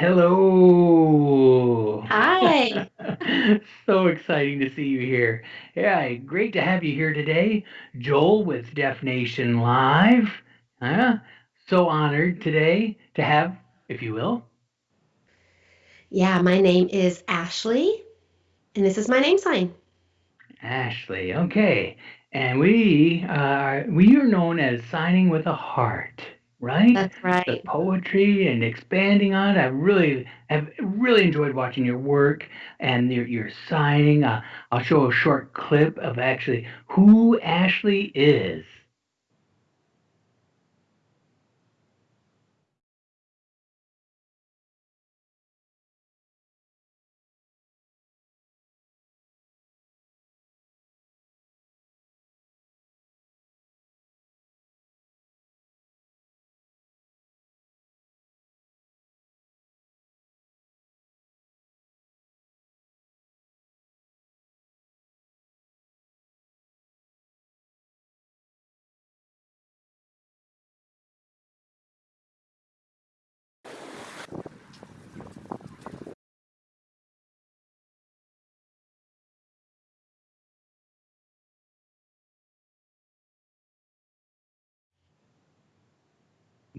Hello. Hi. So exciting to see you here. Yeah, great to have you here today. Joel with Deaf Nation Live. Huh? So honored today to have, if you will, Yeah, my name is Ashley, and this is my name sign. Ashley. Okay. And we are, we are known as signing with a heart, right? That's The right. poetry and expanding on it. I really have really enjoyed watching your work and your your signing. Uh, I'll show a short clip of actually who Ashley is.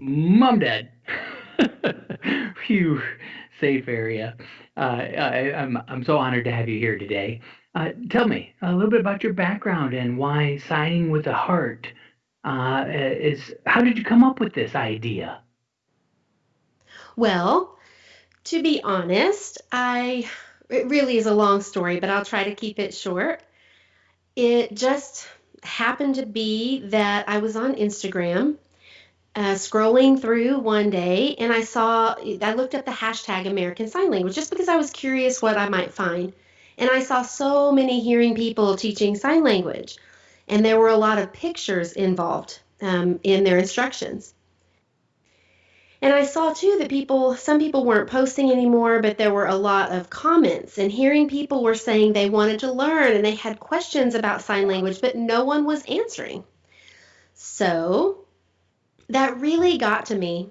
Mom, Dad. Phew, safe area. Uh, I, I'm I'm so honored to have you here today. Uh, tell me a little bit about your background and why signing with a heart uh, is. How did you come up with this idea? Well, to be honest, I it really is a long story, but I'll try to keep it short. It just happened to be that I was on Instagram uh, scrolling through one day and I saw, I looked up the hashtag American Sign Language just because I was curious what I might find. And I saw so many hearing people teaching sign language, and there were a lot of pictures involved um, in their instructions. And I saw too that people, some people weren't posting anymore, but there were a lot of comments, and hearing people were saying they wanted to learn and they had questions about sign language, but no one was answering. So that really got to me.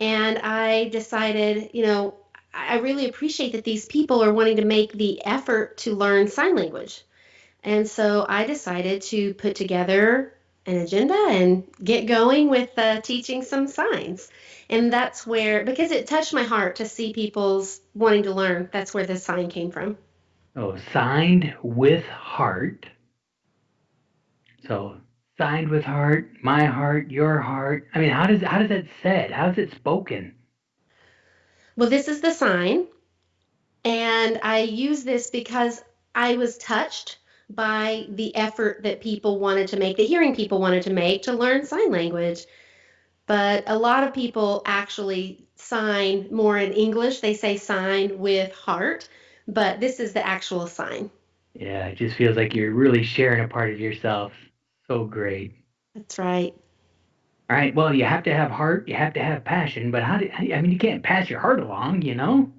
And I decided, you know, I really appreciate that these people are wanting to make the effort to learn sign language. And so I decided to put together an agenda and get going with uh, teaching some signs. And that's where, because it touched my heart to see people's wanting to learn, that's where this sign came from. Oh, signed with heart. So signed with heart, my heart, your heart. I mean, how does how does that said? How's it spoken? Well, this is the sign. And I use this because I was touched by the effort that people wanted to make, the hearing people wanted to make to learn sign language. But a lot of people actually sign more in English. They say sign with heart, but this is the actual sign. Yeah, it just feels like you're really sharing a part of yourself. So great. That's right. All right. Well, you have to have heart, you have to have passion, but how do I mean, you can't pass your heart along, you know?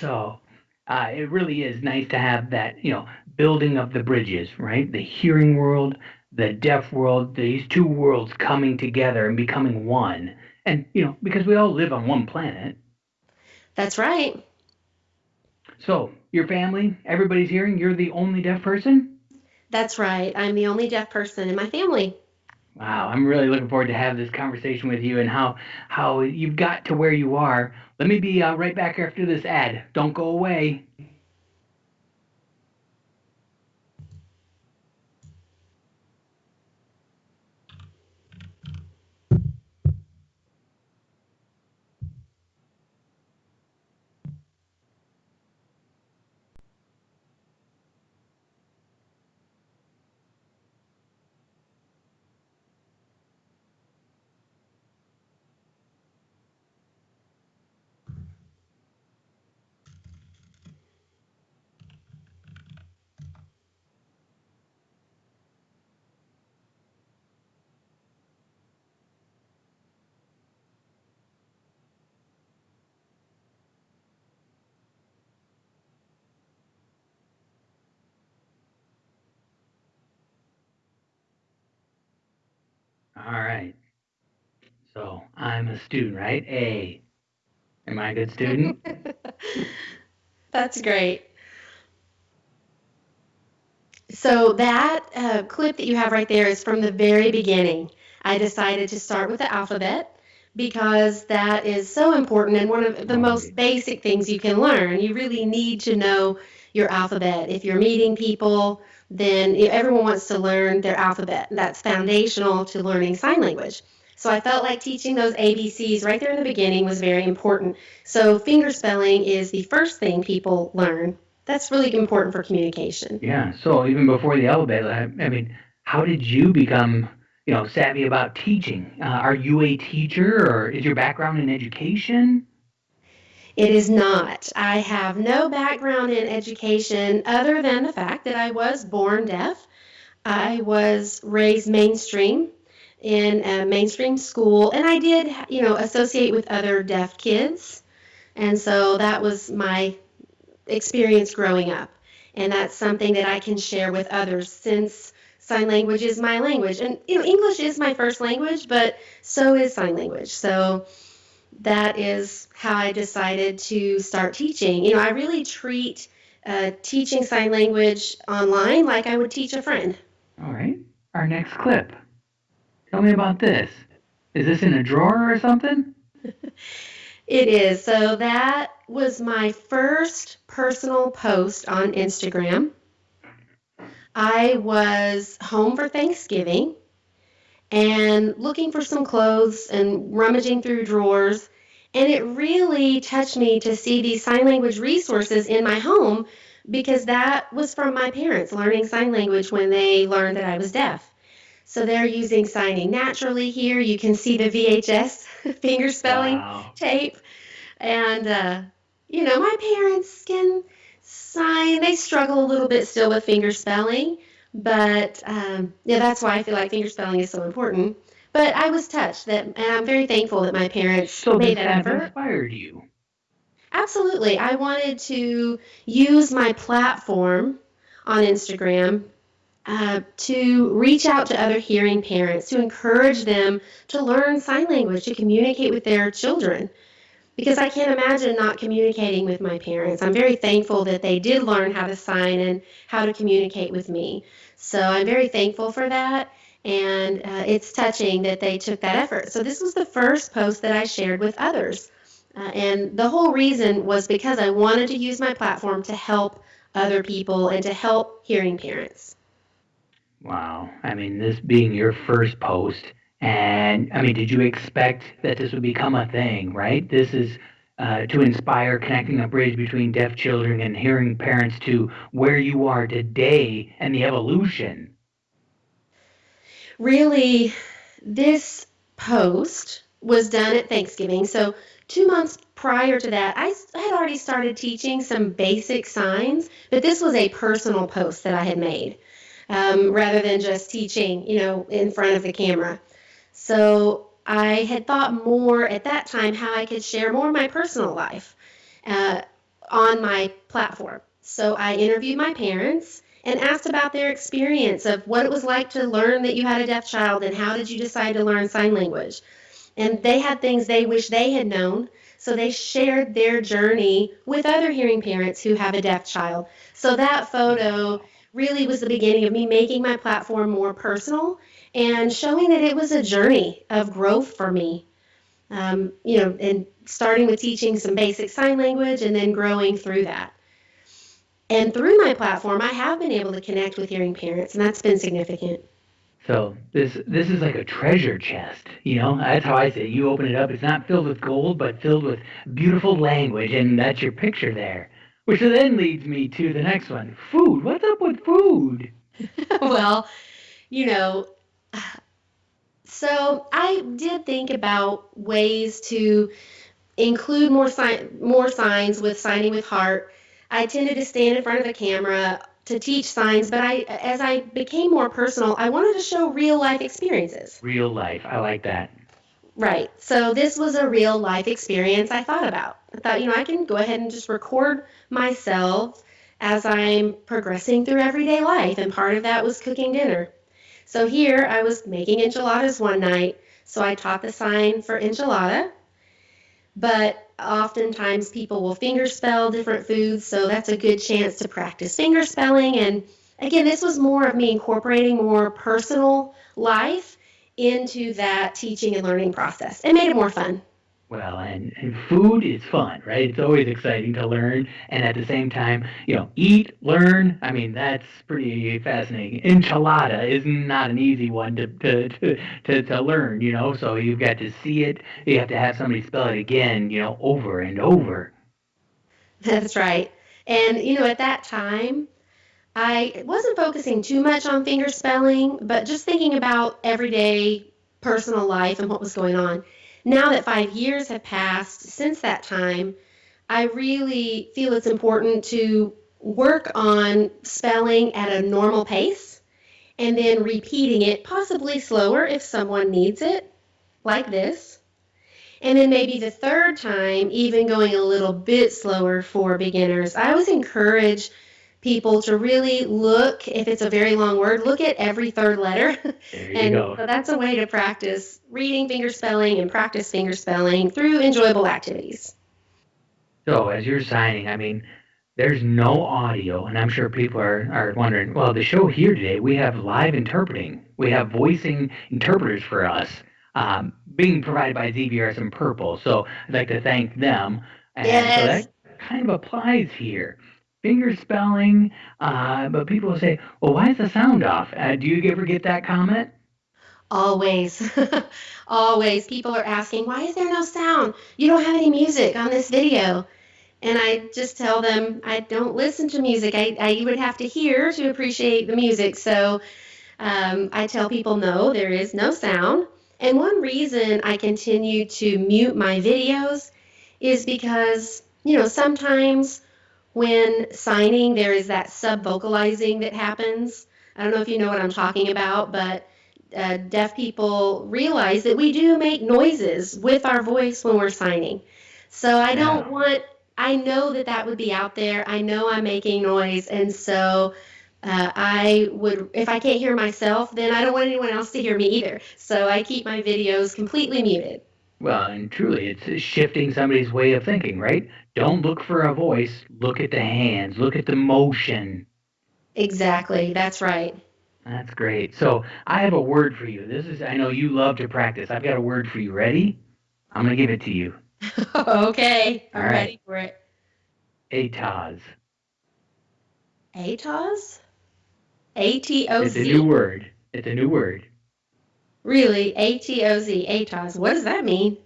So, uh, it really is nice to have that, you know, building of the bridges, right? The hearing world, the deaf world, these two worlds coming together and becoming one. And, you know, because we all live on one planet. That's right. So, your family, everybody's hearing, you're the only deaf person? That's right. I'm the only deaf person in my family. Wow, I'm really looking forward to have this conversation with you and how how you've got to where you are. Let me be uh, right back after this ad. Don't go away. All right. So I'm a student, right? A. Am I a good student? That's great. So that uh, clip that you have right there is from the very beginning. I decided to start with the alphabet because that is so important and one of the most basic things you can learn. You really need to know your alphabet. If you're meeting people, then everyone wants to learn their alphabet. That's foundational to learning sign language. So I felt like teaching those ABCs right there in the beginning was very important. So finger spelling is the first thing people learn. That's really important for communication. Yeah. So even before the alphabet, I, I mean, how did you become, you know, savvy about teaching? Uh, are you a teacher, or is your background in education? It is not. I have no background in education other than the fact that I was born deaf. I was raised mainstream in a mainstream school, and I did, you know, associate with other deaf kids. And so that was my experience growing up. And that's something that I can share with others since sign language is my language. And, you know, English is my first language, but so is sign language. So that is how I decided to start teaching. You know, I really treat uh, teaching sign language online like I would teach a friend. All right. Our next clip. Tell me about this. Is this in a drawer or something? it is. So that was my first personal post on Instagram. I was home for Thanksgiving and looking for some clothes and rummaging through drawers. And it really touched me to see these sign language resources in my home because that was from my parents learning sign language when they learned that I was deaf. So they're using signing naturally here. You can see the VHS finger spelling wow. tape. And, uh, you know, my parents can sign. They struggle a little bit still with finger spelling. But um, yeah, that's why I feel like finger spelling is so important. But I was touched that, and I'm very thankful that my parents so made that effort. inspired you. Absolutely, I wanted to use my platform on Instagram uh, to reach out to other hearing parents, to encourage them to learn sign language, to communicate with their children. Because I can't imagine not communicating with my parents. I'm very thankful that they did learn how to sign and how to communicate with me. So I'm very thankful for that. And uh, it's touching that they took that effort. So this was the first post that I shared with others. Uh, and the whole reason was because I wanted to use my platform to help other people and to help hearing parents. Wow. I mean, this being your first post, and I mean, did you expect that this would become a thing, right? This is uh, to inspire connecting a bridge between deaf children and hearing parents to where you are today and the evolution. Really, this post was done at Thanksgiving. So, two months prior to that, I had already started teaching some basic signs, but this was a personal post that I had made um, rather than just teaching, you know, in front of the camera. So I had thought more at that time how I could share more of my personal life uh, on my platform. So I interviewed my parents and asked about their experience of what it was like to learn that you had a deaf child and how did you decide to learn sign language. And they had things they wish they had known. So they shared their journey with other hearing parents who have a deaf child. So that photo really was the beginning of me making my platform more personal and showing that it was a journey of growth for me. Um, you know, and starting with teaching some basic sign language and then growing through that. And through my platform, I have been able to connect with hearing parents, and that's been significant. So this this is like a treasure chest, you know. That's how I say it. You open it up; it's not filled with gold, but filled with beautiful language, and that's your picture there. Which then leads me to the next one food. What's up with food? well, you know, so I did think about ways to include more sign, more signs with signing with heart. I tended to stand in front of the camera to teach signs, but I as I became more personal, I wanted to show real life experiences. Real life. I like that. Right. So this was a real life experience I thought about. I thought, you know, I can go ahead and just record myself as I'm progressing through everyday life, and part of that was cooking dinner. So here I was making enchiladas one night, so I taught the sign for enchilada. but oftentimes people will finger spell different foods, so that's a good chance to practice finger spelling. And again, this was more of me incorporating more personal life into that teaching and learning process. It made it more fun. Well, and, and food is fun, right? It's always exciting to learn, and at the same time, you know, eat, learn. I mean, that's pretty fascinating. Enchilada is not an easy one to to, to, to, to learn, you know. So you've got to see it. You have to have somebody spell it again, you know, over and over. That's right. And you know, at that time, I wasn't focusing too much on finger spelling, but just thinking about everyday personal life and what was going on now that five years have passed since that time, I really feel it's important to work on spelling at a normal pace and then repeating it, possibly slower if someone needs it, like this. And then maybe the third time, even going a little bit slower for beginners. I always encourage people to really look, if it's a very long word, look at every third letter. and so that's a way to practice reading finger spelling and practice finger spelling through enjoyable activities. So as you're signing, I mean, there's no audio, and I'm sure people are, are wondering, well, the show here today, we have live interpreting. We have voicing interpreters for us, um, being provided by ZVRS and Purple. So I'd like to thank them. And yes. so that kind of applies here finger spelling, uh, but people say, well, why is the sound off? Uh, do you ever get that comment? Always. Always. People are asking, why is there no sound? You don't have any music on this video. And I just tell them I don't listen to music. I, I would have to hear to appreciate the music. So um, I tell people, no, there is no sound. And one reason I continue to mute my videos is because, you know, sometimes when signing, there is that sub vocalizing that happens. I don't know if you know what I'm talking about, but uh, deaf people realize that we do make noises with our voice when we're signing. So I don't want, I know that that would be out there. I know I'm making noise. And so uh, I would, if I can't hear myself, then I don't want anyone else to hear me either. So I keep my videos completely muted. Well, and truly, it's shifting somebody's way of thinking, right? Don't look for a voice, look at the hands, look at the motion. Exactly, that's right. That's great. So I have a word for you. This is, I know you love to practice. I've got a word for you. Ready? I'm going to give it to you. okay, I'm All right. ready for it. ATOZ. ATOZ? A T O It's a new word. It's a new word. Really? A T O Z. ATOZ. What does that mean?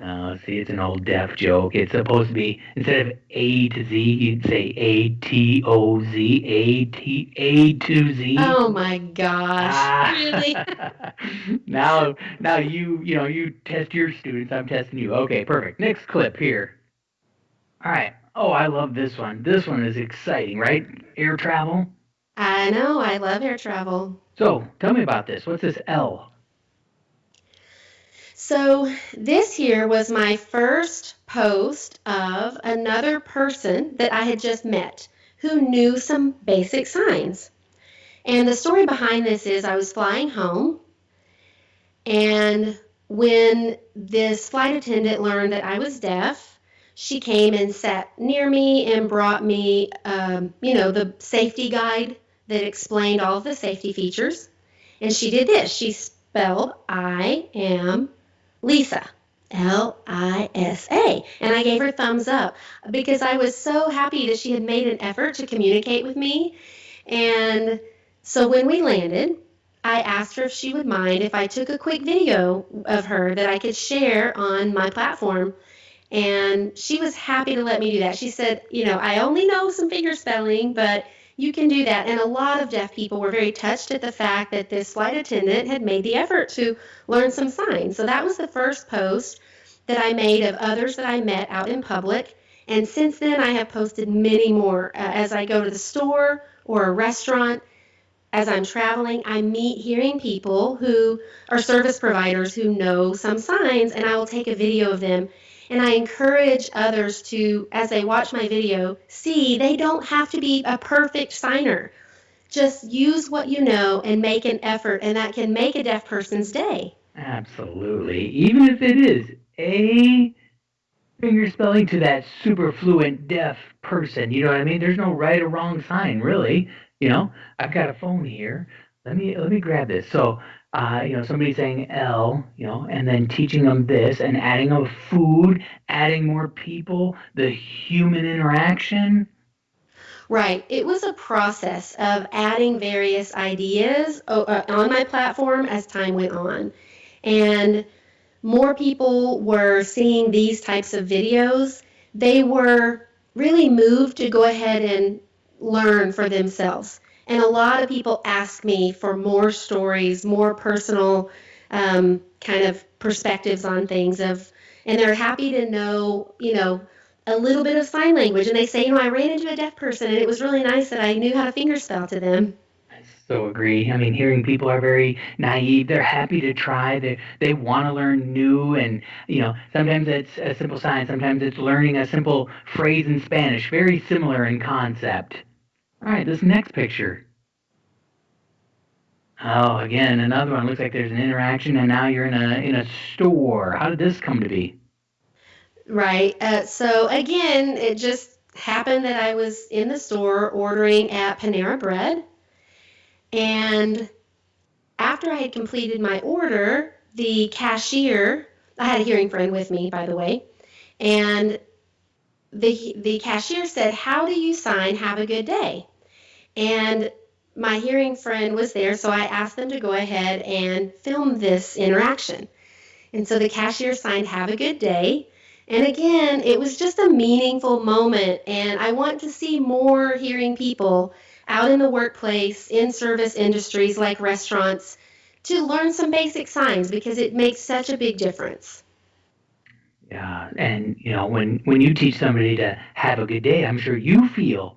Oh, see, it's an old deaf joke. It's supposed to be instead of A to Z, you'd say A T O Z, A T A to Z. Oh my gosh. Ah. Really? now, now you, you know, you test your students. I'm testing you. Okay, perfect. Next clip here. All right. Oh, I love this one. This one is exciting, right? Air travel. I know. I love air travel. So, tell me about this. What's this L? So, this here was my first post of another person that I had just met who knew some basic signs. And the story behind this is I was flying home, and when this flight attendant learned that I was deaf, she came and sat near me and brought me, um, you know, the safety guide that explained all of the safety features. And she did this. She spelled I am Lisa. L I S A. And I gave her thumbs up because I was so happy that she had made an effort to communicate with me. And so when we landed, I asked her if she would mind if I took a quick video of her that I could share on my platform. And she was happy to let me do that. She said, You know, I only know some finger spelling, but you can do that. And a lot of deaf people were very touched at the fact that this flight attendant had made the effort to learn some signs. So that was the first post that I made of others that I met out in public. And since then, I have posted many more. Uh, as I go to the store or a restaurant, as I'm traveling, I meet hearing people who are service providers who know some signs, and I will take a video of them and I encourage others to, as they watch my video, see they don't have to be a perfect signer. Just use what you know and make an effort, and that can make a deaf person's day. Absolutely. Even if it is A finger spelling to that super fluent deaf person. You know what I mean? There's no right or wrong sign, really. You know, I've got a phone here. Let me let me grab this. So, uh, you know, somebody saying L, you know, and then teaching them this and adding a food, adding more people, the human interaction. Right. It was a process of adding various ideas uh, on my platform as time went on. And more people were seeing these types of videos, they were really moved to go ahead and learn for themselves. And a lot of people ask me for more stories, more personal um, kind of perspectives on things of, and they're happy to know, you know, a little bit of sign language. And they say, you know, I ran into a deaf person and it was really nice that I knew how to fingerspell to them I so agree. I mean, hearing people are very naive. They're happy to try. They they want to learn new, and you know, sometimes it's a simple sign. Sometimes it's learning a simple phrase in Spanish. Very similar in concept. All right, this next picture. Oh, again, another one. Looks like there's an interaction, and now you're in a in a store. How did this come to be? Right. Uh, so again, it just happened that I was in the store ordering at Panera Bread and after I had completed my order, the cashier, I had a hearing friend with me, by the way, and the the cashier said, "How do you sign have a good day?" And my hearing friend was there, so I asked them to go ahead and film this interaction. And so the cashier signed have a good day. And again, it was just a meaningful moment and I want to see more hearing people out in the workplace, in service industries like restaurants, to learn some basic signs because it makes such a big difference. Yeah, and you know when when you teach somebody to have a good day, I'm sure you feel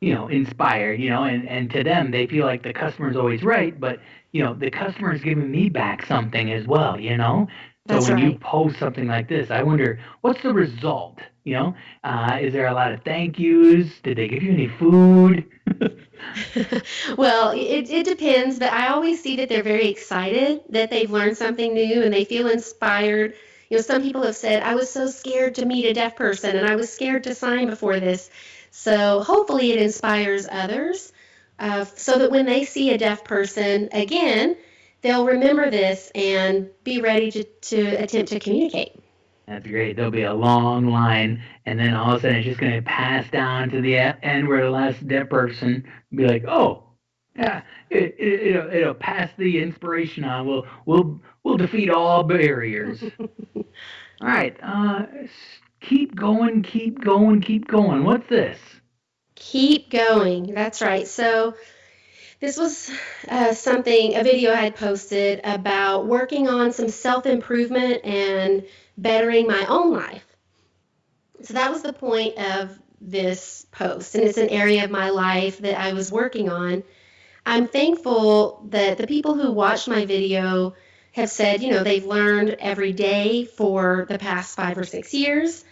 you know inspired. You know, and and to them they feel like the customer is always right, but you know the customer is giving me back something as well. You know, so That's when right. you post something like this, I wonder what's the result. You know, uh, is there a lot of thank yous? Did they give you any food? well, it, it depends, but I always see that they're very excited that they've learned something new and they feel inspired. You know, some people have said, I was so scared to meet a deaf person and I was scared to sign before this. So hopefully it inspires others uh, so that when they see a deaf person again, they'll remember this and be ready to, to attempt to communicate. That's great. There'll be a long line, and then all of a sudden it's just going to pass down to the end where the last deaf person be like, "Oh, yeah, it, it, it'll, it'll pass the inspiration on. We'll we'll we'll defeat all barriers." all right, uh, keep going, keep going, keep going. What's this? Keep going. That's right. So this was uh, something, a video I had posted about working on some self improvement and bettering my own life. So that was the point of this post, and it's an area of my life that I was working on. I'm thankful that the people who watched my video have said, you know, they've learned every day for the past five or six years.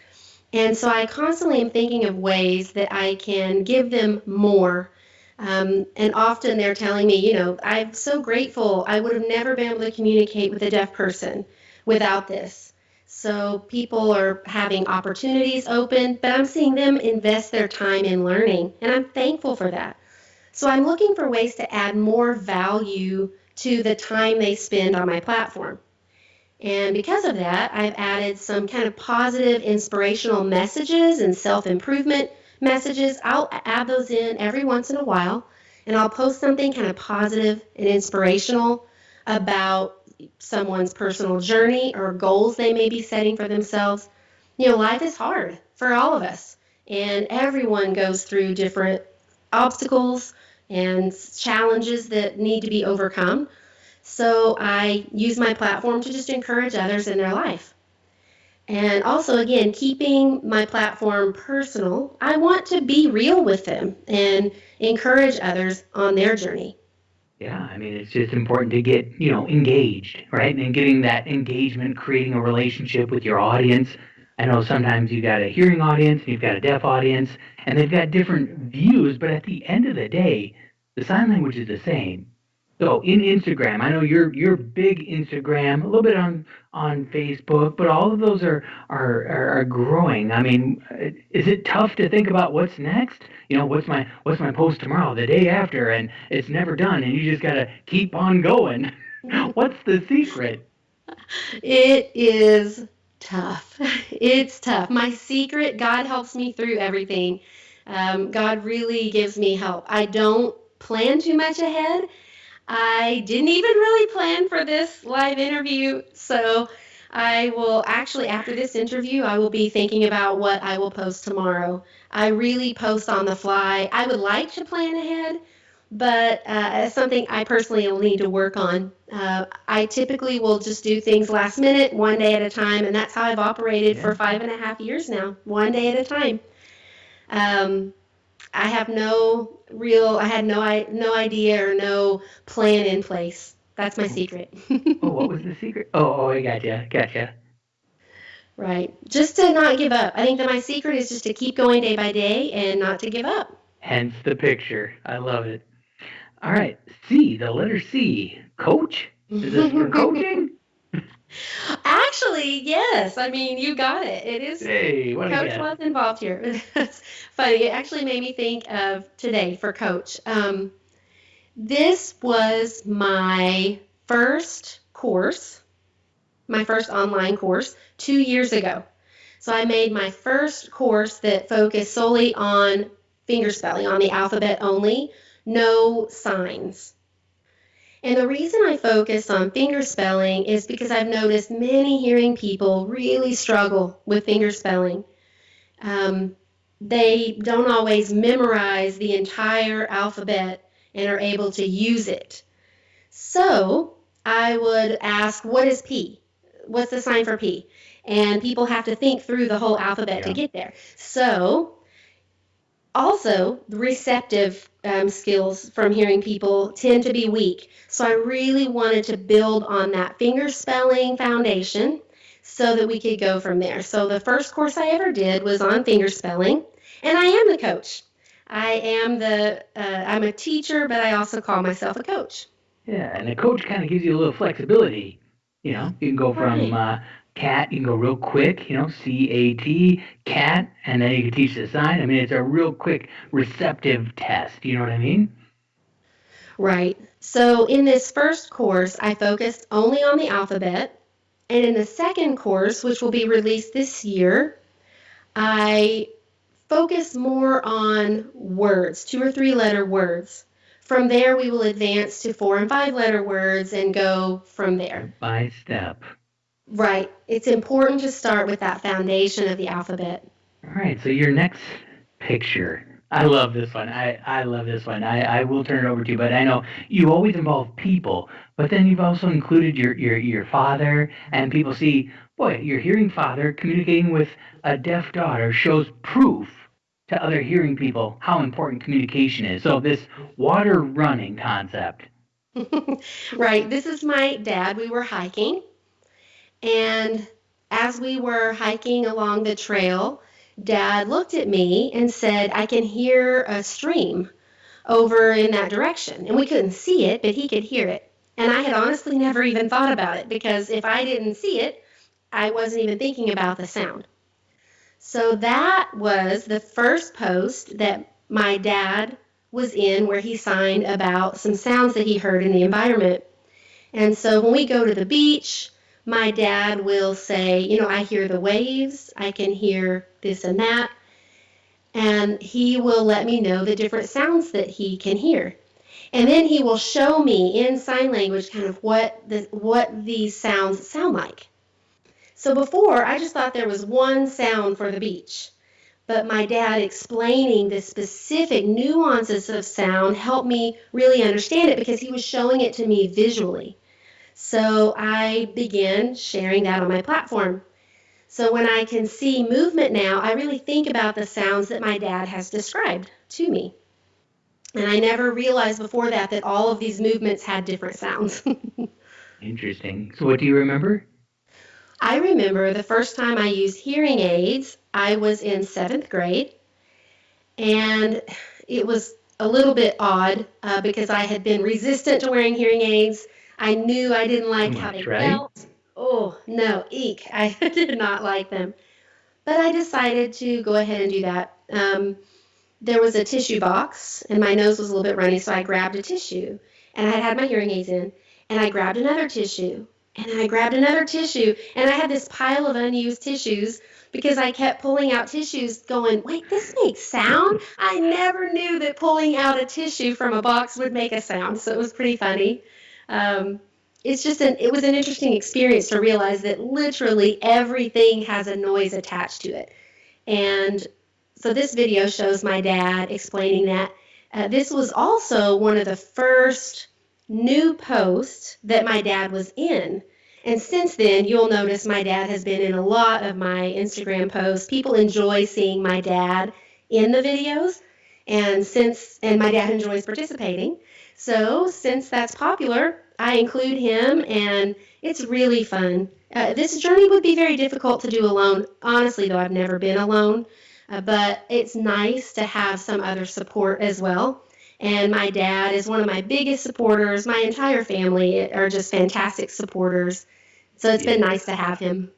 And so I constantly am thinking of ways that I can give them more. Um, and often they're telling me, you know, I'm so grateful. I would have never been able to communicate with a deaf person without this. So people are having opportunities open, but I'm seeing them invest their time in learning, and I'm thankful for that. So I'm looking for ways to add more value to the time they spend on my platform. And because of that, I've added some kind of positive, inspirational messages and self improvement messages. I'll add those in every once in a while, and I'll post something kind of positive and inspirational about someone's personal journey or goals they may be setting for themselves. You know, life is hard for all of us, and everyone goes through different obstacles and challenges that need to be overcome. So I use my platform to just encourage others in their life. And also, again, keeping my platform personal, I want to be real with them and encourage others on their journey. Yeah, I mean, it's just important to get, you know, engaged, right? And getting that engagement, creating a relationship with your audience. I know sometimes you've got a hearing audience and you've got a deaf audience, and they've got different views, but at the end of the day, the sign language is the same. So in Instagram, I know you're you're big Instagram, a little bit on on Facebook, but all of those are are are, are growing. I mean, uh, is it tough to think about what's next? You know, what's my what's my post tomorrow, the day after, and it's never done, and you just gotta keep on going. what's the secret? It is tough. It's tough. My secret, God helps me through everything. Um, God really gives me help. I don't plan too much ahead. I didn't even really plan for this live interview, so I will actually, after this interview, I will be thinking about what I will post tomorrow. I really post on the fly. I would like to plan ahead, but uh, it's something I personally will need to work on. Uh, I typically will just do things last minute, one day at a time, and that's how I've operated yeah. for five and a half years now, one day at a time. Um, I have no real, I had no, I, no idea or no plan in place. That's my secret. oh, what was the secret? Oh, oh, I gotcha, gotcha. Right. Just to not give up. I think that my secret is just to keep going day by day and not to give up. Hence the picture. I love it. All right. C, the letter C. Coach? Is this for coaching? Actually, yes. I mean, you got it. It is. Hey, what Coach was involved here. That's funny. It actually made me think of today for Coach. Um, this was my first course, my first online course, two years ago. So I made my first course that focused solely on fingerspelling, on the alphabet only, no signs. And the reason I focus on fingerspelling is because I've noticed many hearing people really struggle with fingerspelling. Um, they don't always memorize the entire alphabet and are able to use it. So I would ask, what is P? What's the sign for P? And people have to think through the whole alphabet yeah. to get there. So also, the receptive um, skills from hearing people tend to be weak. So I really wanted to build on that finger spelling foundation so that we could go from there. So the first course I ever did was on finger spelling, and I am the coach. I am the uh, I'm a teacher, but I also call myself a coach. Yeah, and a coach kind of gives you a little flexibility. You know, you can go from right. uh, cat, you can go real quick, you know, C A T, cat, and then you can teach the sign. I mean, it's a real quick receptive test. You know what I mean? Right. So in this first course, I focused only on the alphabet. And in the second course, which will be released this year, I focus more on words, two or three letter words. From there, we will advance to four and five letter words and go from there. By step. Right. It's important to start with that foundation of the alphabet. All right. So your next picture. I love this one. I, I love this one. I, I will turn it over to you, but I know you always involve people, but then you've also included your, your, your father, and people see, boy, your hearing father communicating with a deaf daughter shows proof to other hearing people how important communication is. So, this water running concept. right. This is my dad. We were hiking and as we were hiking along the trail, Dad looked at me and said, I can hear a stream over in that direction. And we couldn't see it, but he could hear it. And I had honestly never even thought about it because if I didn't see it, I wasn't even thinking about the sound. So that was the first post that my dad was in where he signed about some sounds that he heard in the environment. And so when we go to the beach, my dad will say, you know, I hear the waves, I can hear this and that, and he will let me know the different sounds that he can hear. And then he will show me in sign language kind of what the what these sounds sound like. So before I just thought there was one sound for the beach. But my dad explaining the specific nuances of sound helped me really understand it because he was showing it to me visually. So I began sharing that on my platform. So when I can see movement now, I really think about the sounds that my dad has described to me. And I never realized before that that all of these movements had different sounds. Interesting. So what do you remember? I remember the first time I used hearing aids, I was in seventh grade. And it was a little bit odd uh, because I had been resistant to wearing hearing aids. I knew I didn't like how they right. felt. Oh, no, eek. I did not like them. But I decided to go ahead and do that. Um, there was a tissue box, and my nose was a little bit runny, so I grabbed a tissue. And I had had my hearing aids in, and I grabbed another tissue, and I grabbed another tissue, and I had this pile of unused tissues because I kept pulling out tissues, going, wait, this makes sound. I never knew that pulling out a tissue from a box would make a sound, so it was pretty funny. Um, it's just an it was an interesting experience to realize that literally everything has a noise attached to it. And so this video shows my dad explaining that. Uh, this was also one of the first new posts that my dad was in. And since then you'll notice my dad has been in a lot of my instagram posts. People enjoy seeing my dad in the videos. And since and my dad enjoys participating. So since that's popular I include him, and it's really fun. Uh, this journey would be very difficult to do alone. Honestly, though, I've never been alone, uh, but it's nice to have some other support as well. And my dad is one of my biggest supporters. My entire family are just fantastic supporters. So it's been nice to have him.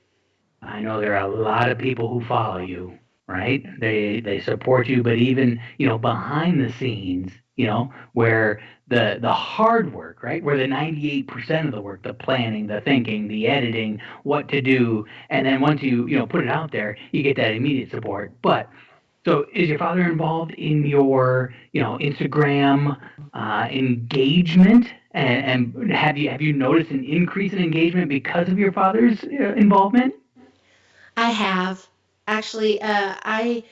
I know there are a lot of people who follow you, right? They they support you, but even you know behind the scenes, you know, where the the hard work, right? Where the 98% of the work, the planning, the thinking, the editing, what to do, and then once you, you know, put it out there, you get that immediate support. But so is your father involved in your, you know, Instagram uh, engagement? And, and, have you have you noticed an increase in engagement because of your father's uh, involvement? I have actually. Uh, I,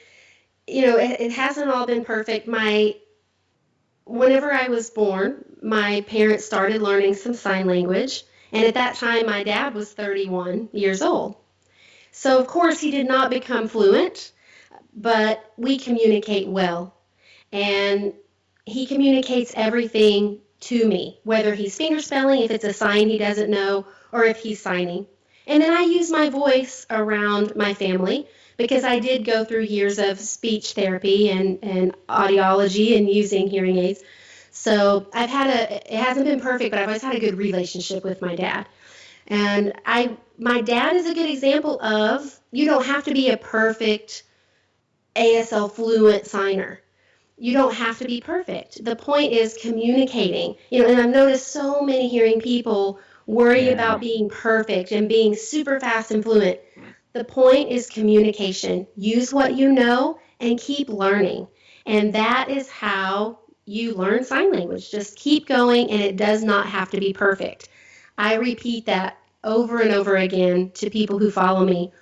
you know, it, it hasn't all been perfect. My whenever I was born, my parents started learning some sign language. And at that time, my dad was 31 years old. So, of course, he did not become fluent, but we communicate well. And he communicates everything to me, whether he's fingerspelling, if it's a sign he doesn't know, or if he's signing. And then I use my voice around my family because I did go through years of speech therapy and, and audiology and using hearing aids. So I've had a, it hasn't been perfect, but I've always had a good relationship with my dad. And I, my dad is a good example of you don't have to be a perfect ASL fluent signer. You don't have to be perfect. The point is communicating. You know, and I've noticed so many hearing people worry yeah. about being perfect and being super fast and fluent. The point is communication. Use what you know and keep learning. And that is how you learn sign language. Just keep going, and it does not have to be perfect. I repeat that over and over again to people who follow me.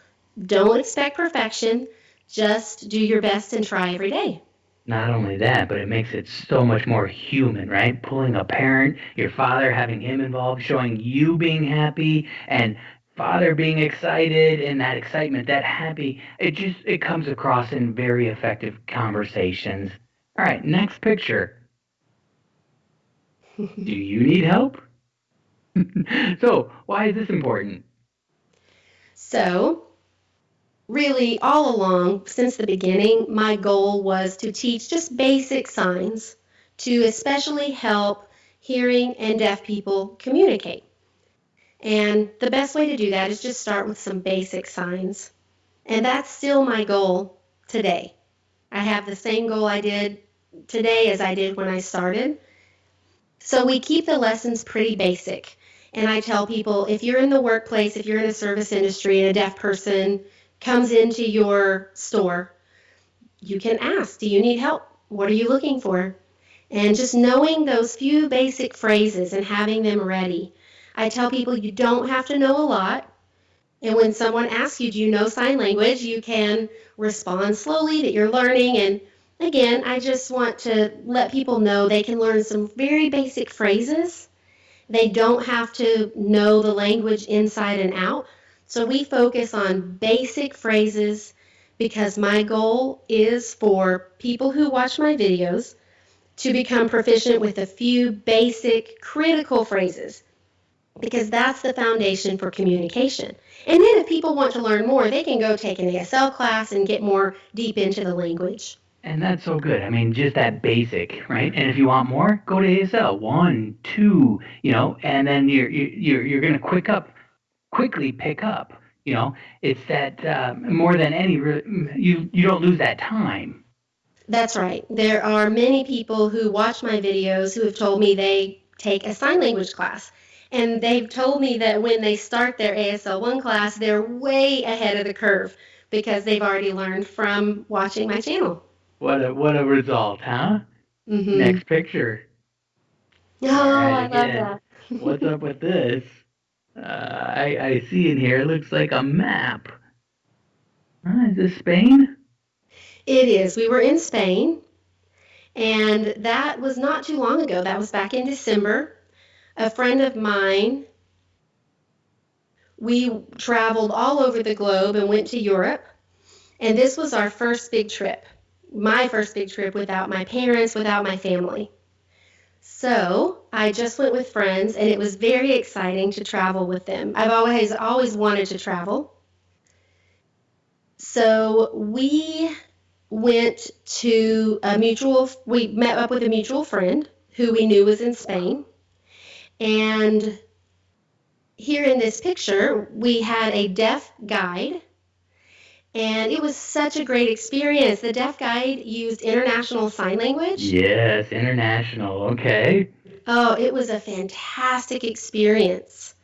Don't expect perfection, just do your best and try every day. Not only that, but it makes it so much more human, right? Pulling a parent, your father, having him involved, showing you being happy, and father being excited and that excitement, that happy, it just it comes across in very effective conversations. All right, next picture. Do you need help? so, why is this important? So, really, all along, since the beginning, my goal was to teach just basic signs to especially help hearing and deaf people communicate. And the best way to do that is just start with some basic signs. And that's still my goal today. I have the same goal I did today as I did when I started. So we keep the lessons pretty basic. And I tell people if you're in the workplace, if you're in a service industry and a deaf person comes into your store, you can ask, Do you need help? What are you looking for? And just knowing those few basic phrases and having them ready I tell people you don't have to know a lot. And when someone asks you, do you know sign language, you can respond slowly that you're learning. And again, I just want to let people know they can learn some very basic phrases. They don't have to know the language inside and out. So we focus on basic phrases because my goal is for people who watch my videos to become proficient with a few basic critical phrases because that's the foundation for communication. And then if people want to learn more, they can go take an ASL class and get more deep into the language. And that's so good. I mean, just that basic, right? And if you want more, go to ASL one, two, you know, and then you're you're you're going to quick up, quickly pick up. You know, it's that uh, more than any you you don't lose that time. That's right. There are many people who watch my videos who have told me they take a sign language class. And they've told me that when they start their ASL 1 class, they're way ahead of the curve because they've already learned from watching my channel. What a what a result, huh? Mm-hmm. Next picture. Oh, right, I again. love that. What's up with this? Uh, I I see in here. It looks like a map. Uh, is this Spain? It is. We were in Spain, and that was not too long ago. That was back in December. A friend of mine. We traveled all over the globe and went to Europe, and this was our first big trip my first big trip without my parents, without my family. So I just went with friends, and it was very exciting to travel with them. I've always always wanted to travel. So we went to a mutual. We met up with a mutual friend who we knew was in Spain, and here in this picture we had a deaf guide and it was such a great experience. The deaf guide used international sign language. Yes, international. Okay. Oh, it was a fantastic experience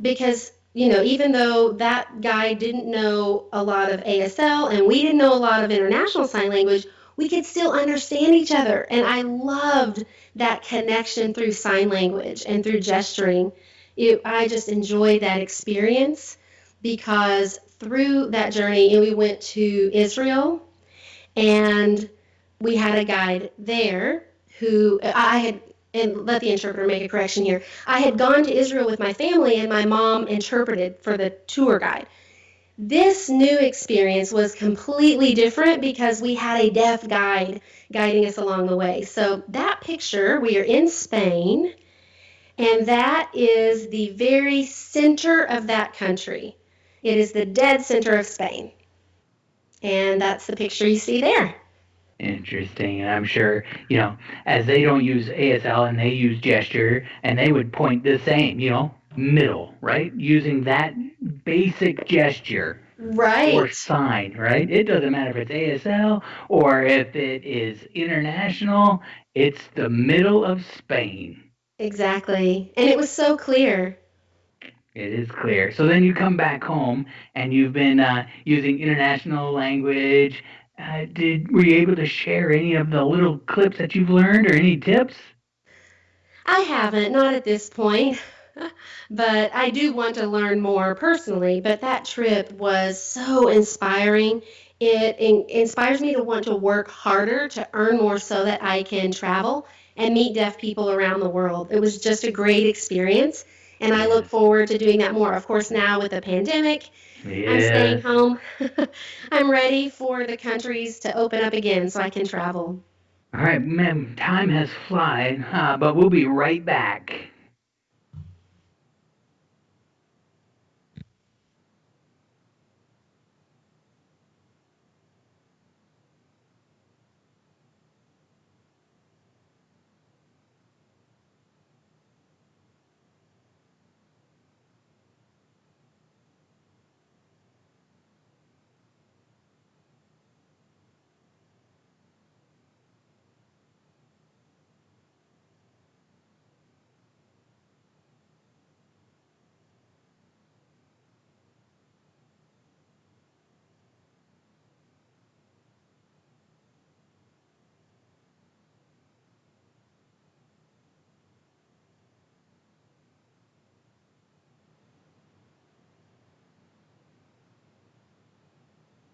because, you know, even though that guy didn't know a lot of ASL and we didn't know a lot of international sign language, we could still understand each other. And I loved that connection through sign language and through gesturing. It, I just enjoyed that experience because through that journey, we went to Israel, and we had a guide there who I had. And let the interpreter make a correction here. I had gone to Israel with my family, and my mom interpreted for the tour guide. This new experience was completely different because we had a deaf guide guiding us along the way. So, that picture, we are in Spain, and that is the very center of that country. It is the dead center of Spain. And that's the picture you see there. Interesting. And I'm sure, you know, as they don't use ASL and they use gesture and they would point the same, you know, middle, right? Using that basic gesture. Right. Or sign, right? It doesn't matter if it's ASL or if it is international, it's the middle of Spain. Exactly. And it was so clear. It is clear. So then you come back home and you've been uh, using international language. Uh, did were you able to share any of the little clips that you've learned or any tips? I haven't, not at this point. but I do want to learn more personally. But that trip was so inspiring. It in- inspires me to want to work harder to earn more so that I can travel and meet deaf people around the world. It was just a great experience and I look forward to doing that more. Of course, now with the pandemic, yes. I'm staying home. I'm ready for the countries to open up again so I can travel. All right, ma'am, time has flown, uh, but we'll be right back.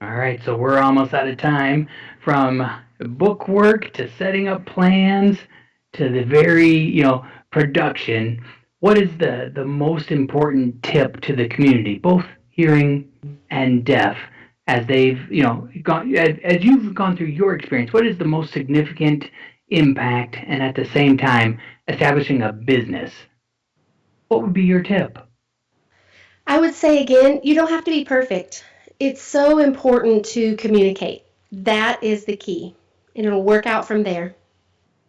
All right, so we're almost out of time from book work to setting up plans to the very, you know, production. What is the, the most important tip to the community, both hearing and deaf, as they've, you know, gone as, as you've gone through your experience, what is the most significant impact and at the same time establishing a business? What would be your tip? I would say again, you don't have to be perfect it's so important to communicate. that is the key. And it'll work out from there.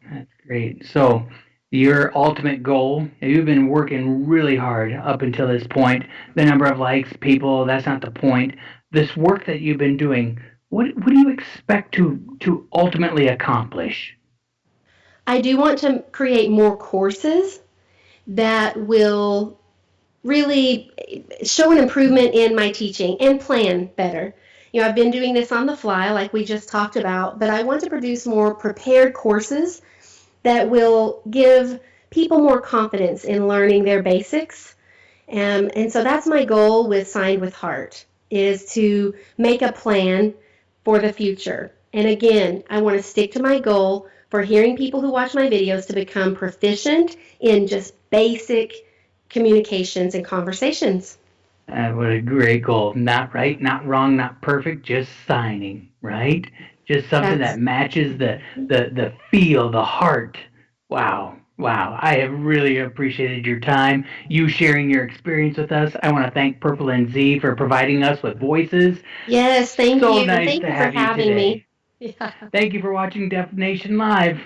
That's great. So, your ultimate goal, you've been working really hard up until this point. The number of likes, people, that's not the point. This work that you've been doing, what, what do you expect to, to ultimately accomplish? I do want to create more courses that will really show an improvement in my teaching and plan better. You know, I've been doing this on the fly, like we just talked about, but I want to produce more prepared courses that will give people more confidence in learning their basics. Um, and so that's my goal with Signed with Heart is to make a plan for the future. And again, I want to stick to my goal for hearing people who watch my videos to become proficient in just basic communications and conversations. Uh, what a great goal. Not right, not wrong, not perfect, just signing, right? Just something That's that matches the, the, the feel, the heart. Wow. Wow. I have really appreciated your time, you sharing your experience with us. I want to thank Purple and Z for providing us with voices. yes, thank So you. nice thank to you for have you having today. me. Yeah. Thank you for watching Deaf Nation Live.